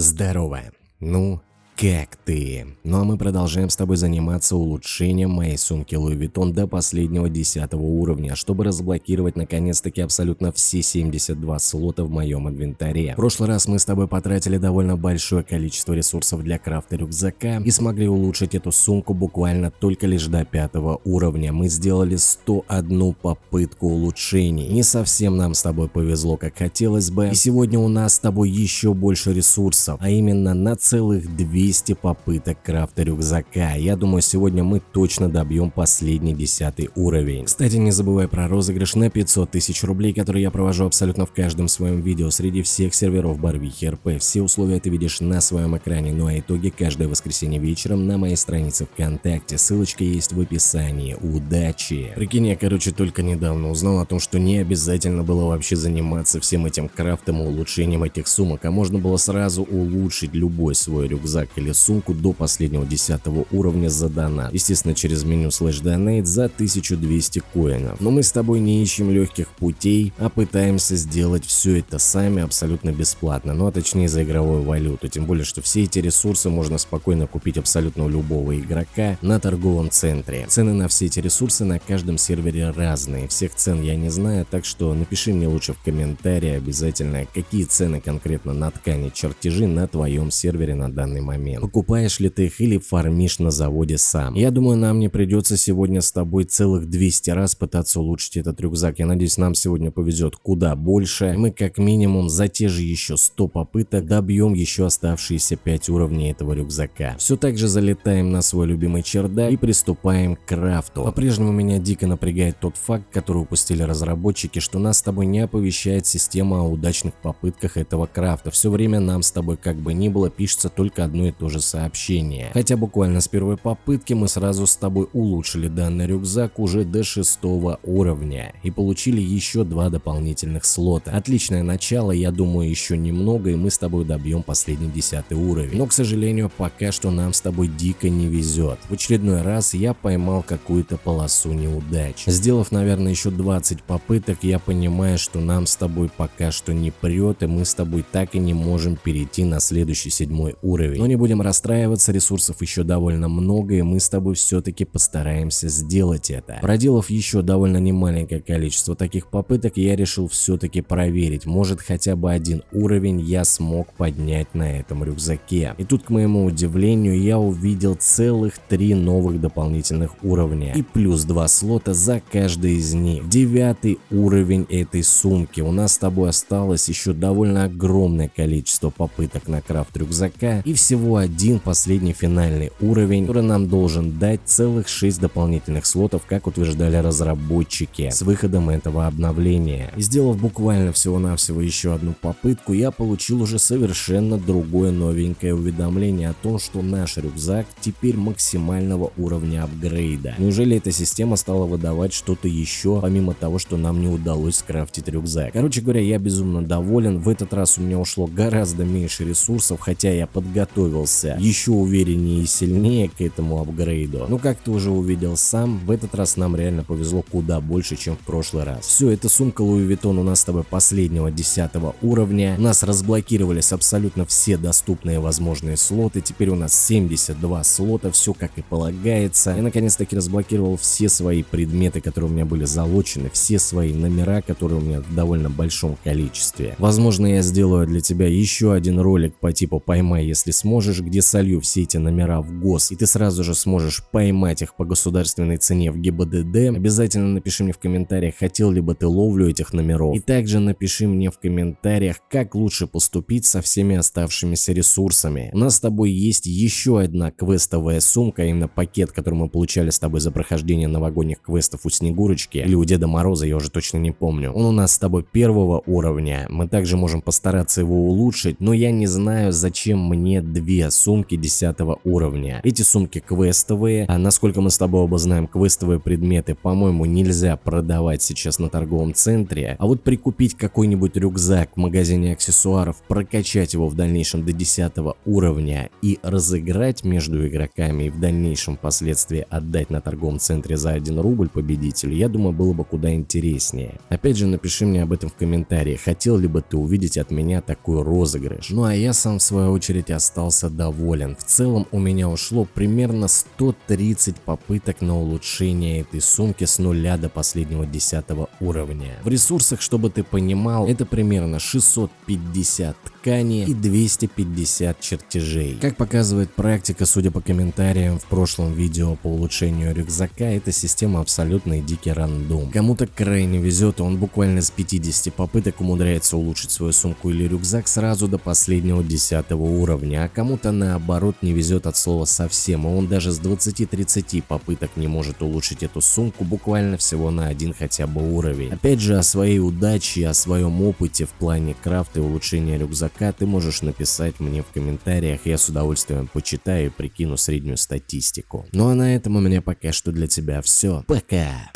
Здорово. Ну, как ты? Ну а мы продолжаем с тобой заниматься улучшением моей сумки Louis Vuitton до последнего 10 уровня, чтобы разблокировать наконец-таки абсолютно все 72 слота в моем инвентаре. В прошлый раз мы с тобой потратили довольно большое количество ресурсов для крафта рюкзака и смогли улучшить эту сумку буквально только лишь до 5 уровня. Мы сделали 101 попытку улучшений. Не совсем нам с тобой повезло, как хотелось бы. И сегодня у нас с тобой еще больше ресурсов, а именно на целых 200 200 попыток крафта рюкзака. Я думаю, сегодня мы точно добьем последний десятый уровень. Кстати, не забывай про розыгрыш на 500 тысяч рублей, который я провожу абсолютно в каждом своем видео среди всех серверов Барвихи РП. Все условия ты видишь на своем экране, ну а итоги каждое воскресенье вечером на моей странице ВКонтакте. Ссылочка есть в описании. Удачи! Прикинь, я короче только недавно узнал о том, что не обязательно было вообще заниматься всем этим крафтом и улучшением этих сумок, а можно было сразу улучшить любой свой рюкзак или сумку до последнего 10 уровня за донат. Естественно, через меню slash donate за 1200 коинов. Но мы с тобой не ищем легких путей, а пытаемся сделать все это сами абсолютно бесплатно. Ну а точнее за игровую валюту. Тем более, что все эти ресурсы можно спокойно купить абсолютно у любого игрока на торговом центре. Цены на все эти ресурсы на каждом сервере разные. Всех цен я не знаю, так что напиши мне лучше в комментарии обязательно, какие цены конкретно на ткани чертежи на твоем сервере на данный момент момент. Покупаешь ли ты их или фармишь на заводе сам. Я думаю, нам не придется сегодня с тобой целых 200 раз пытаться улучшить этот рюкзак. Я надеюсь, нам сегодня повезет куда больше. Мы как минимум за те же еще 100 попыток добьем еще оставшиеся 5 уровней этого рюкзака. Все так же залетаем на свой любимый чердак и приступаем к крафту. По-прежнему меня дико напрягает тот факт, который упустили разработчики, что нас с тобой не оповещает система о удачных попытках этого крафта. Все время нам с тобой как бы ни было пишется только одно и то же сообщение. Хотя буквально с первой попытки мы сразу с тобой улучшили данный рюкзак уже до шестого уровня и получили еще два дополнительных слота. Отличное начало, я думаю еще немного и мы с тобой добьем последний десятый уровень. Но к сожалению пока что нам с тобой дико не везет. В очередной раз я поймал какую-то полосу неудач. Сделав наверное еще 20 попыток я понимаю что нам с тобой пока что не прет и мы с тобой так и не можем перейти на следующий седьмой уровень. Но не будем расстраиваться, ресурсов еще довольно много, и мы с тобой все-таки постараемся сделать это. Проделав еще довольно немаленькое количество таких попыток, я решил все-таки проверить, может хотя бы один уровень я смог поднять на этом рюкзаке. И тут, к моему удивлению, я увидел целых три новых дополнительных уровня и плюс два слота за каждый из них. Девятый уровень этой сумки. У нас с тобой осталось еще довольно огромное количество попыток на крафт рюкзака и всего один последний финальный уровень, который нам должен дать целых 6 дополнительных слотов, как утверждали разработчики, с выходом этого обновления. И сделав буквально всего-навсего еще одну попытку, я получил уже совершенно другое новенькое уведомление о том, что наш рюкзак теперь максимального уровня апгрейда. Неужели эта система стала выдавать что-то еще, помимо того, что нам не удалось скрафтить рюкзак? Короче говоря, я безумно доволен. В этот раз у меня ушло гораздо меньше ресурсов, хотя я подготовился готовился еще увереннее и сильнее к этому апгрейду. Но как ты уже увидел сам, в этот раз нам реально повезло куда больше, чем в прошлый раз. Все, эта сумка Louis Vuitton у нас с тобой последнего 10 уровня. У нас разблокировались абсолютно все доступные возможные слоты. Теперь у нас 72 слота, все как и полагается. Я наконец-таки разблокировал все свои предметы, которые у меня были залочены, все свои номера, которые у меня в довольно большом количестве. Возможно, я сделаю для тебя еще один ролик по типу «Поймай, если сможешь», где солью все эти номера в ГОС, и ты сразу же сможешь поймать их по государственной цене в ГИБДД, обязательно напиши мне в комментариях, хотел ли бы ты ловлю этих номеров. И также напиши мне в комментариях, как лучше поступить со всеми оставшимися ресурсами. У нас с тобой есть еще одна квестовая сумка, именно пакет, который мы получали с тобой за прохождение новогодних квестов у Снегурочки или у Деда Мороза, я уже точно не помню. Он у нас с тобой первого уровня, мы также можем постараться его улучшить, но я не знаю, зачем мне две две сумки 10 уровня. Эти сумки квестовые, а насколько мы с тобой оба знаем, квестовые предметы, по-моему, нельзя продавать сейчас на торговом центре, а вот прикупить какой-нибудь рюкзак в магазине аксессуаров, прокачать его в дальнейшем до 10 уровня и разыграть между игроками и в дальнейшем впоследствии отдать на торговом центре за 1 рубль победителю, я думаю, было бы куда интереснее. Опять же, напиши мне об этом в комментариях, хотел ли бы ты увидеть от меня такой розыгрыш. Ну а я сам в свою очередь остался доволен. В целом у меня ушло примерно 130 попыток на улучшение этой сумки с нуля до последнего 10 уровня. В ресурсах, чтобы ты понимал, это примерно 650 ткани и 250 чертежей. Как показывает практика, судя по комментариям в прошлом видео по улучшению рюкзака, эта система абсолютно дикий рандом. Кому-то крайне везет, и он буквально с 50 попыток умудряется улучшить свою сумку или рюкзак сразу до последнего 10 уровня, а кому-то наоборот не везет от слова совсем, и он даже с 20-30 попыток не может улучшить эту сумку буквально всего на один хотя бы уровень. Опять же о своей удаче, о своем опыте в плане крафта и улучшения рюкзака ты можешь написать мне в комментариях, я с удовольствием почитаю и прикину среднюю статистику. Ну а на этом у меня пока что для тебя все. Пока!